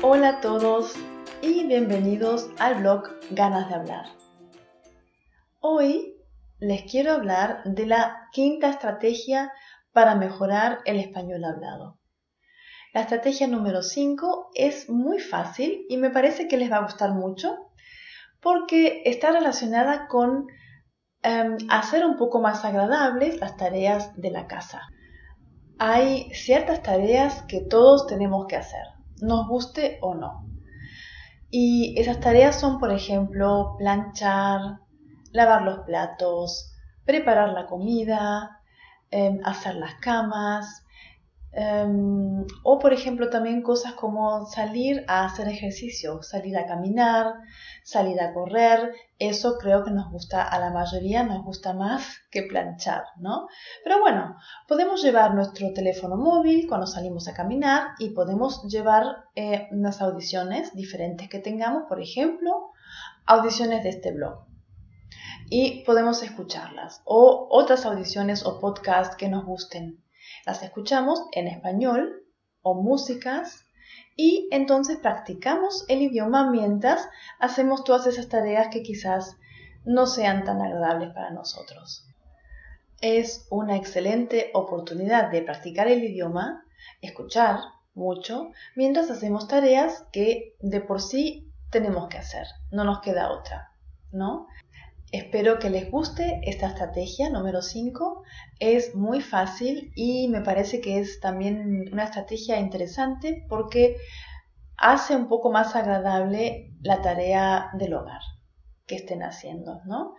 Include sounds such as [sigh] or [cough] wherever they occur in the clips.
Hola a todos y bienvenidos al blog Ganas de Hablar. Hoy les quiero hablar de la quinta estrategia para mejorar el español hablado. La estrategia número 5 es muy fácil y me parece que les va a gustar mucho porque está relacionada con em, hacer un poco más agradables las tareas de la casa. Hay ciertas tareas que todos tenemos que hacer, nos guste o no. Y esas tareas son, por ejemplo, planchar, lavar los platos, preparar la comida, em, hacer las camas, em, o por ejemplo también cosas como salir a hacer ejercicio, salir a caminar, salir a correr, eso creo que nos gusta a la mayoría, nos gusta más [laughs] que planchar, ¿no? Pero bueno, podemos llevar nuestro teléfono móvil cuando salimos a caminar y podemos llevar eh, unas audiciones diferentes que tengamos, por ejemplo, audiciones de este blog y podemos escucharlas o otras audiciones o podcasts que nos gusten. Las escuchamos en español o músicas y entonces practicamos el idioma mientras hacemos todas esas tareas que quizás no sean tan agradables para nosotros. Es una excelente oportunidad de practicar el idioma, escuchar mucho, mientras hacemos tareas que de por sí tenemos que hacer, no nos queda otra, ¿no? Espero que les guste esta estrategia número 5. Es muy fácil y me parece que es también una estrategia interesante porque hace un poco más agradable la tarea del hogar que estén haciendo, ¿no?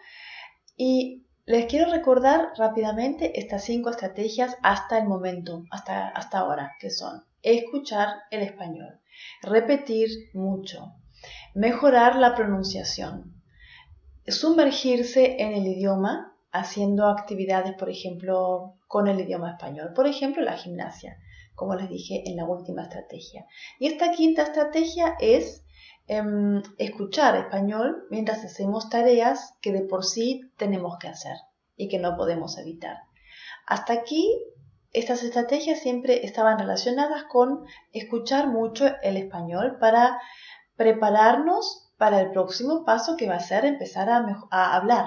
Y les quiero recordar rápidamente estas cinco estrategias hasta el momento, hasta, hasta ahora, que son escuchar el español, repetir mucho, mejorar la pronunciación, sumergirse en el idioma haciendo actividades, por ejemplo, con el idioma español. Por ejemplo, la gimnasia, como les dije en la última estrategia. Y esta quinta estrategia es em, escuchar español mientras hacemos tareas que de por sí tenemos que hacer y que no podemos evitar. Hasta aquí, estas estrategias siempre estaban relacionadas con escuchar mucho el español para prepararnos para el próximo paso que va a ser empezar a, hablar,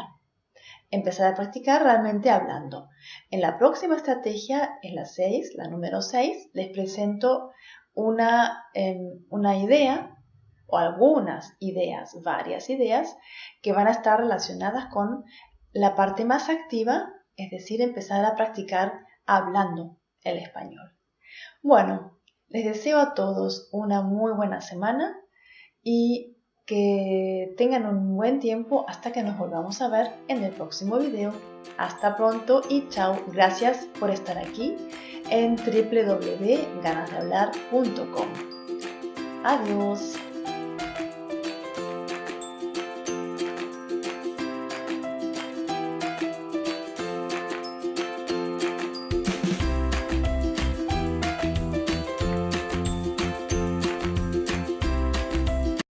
empezar a practicar realmente hablando. En la próxima estrategia, en la 6, la número 6, les presento una, em, una idea o algunas ideas, varias ideas, que van a estar relacionadas con la parte más activa, es decir, empezar a practicar hablando el español. Bueno, les deseo a todos una muy buena semana y que tengan un buen tiempo hasta que nos volvamos a ver en el próximo video. Hasta pronto y chao. Gracias por estar aquí en www.ganasdehablar.com. Adiós.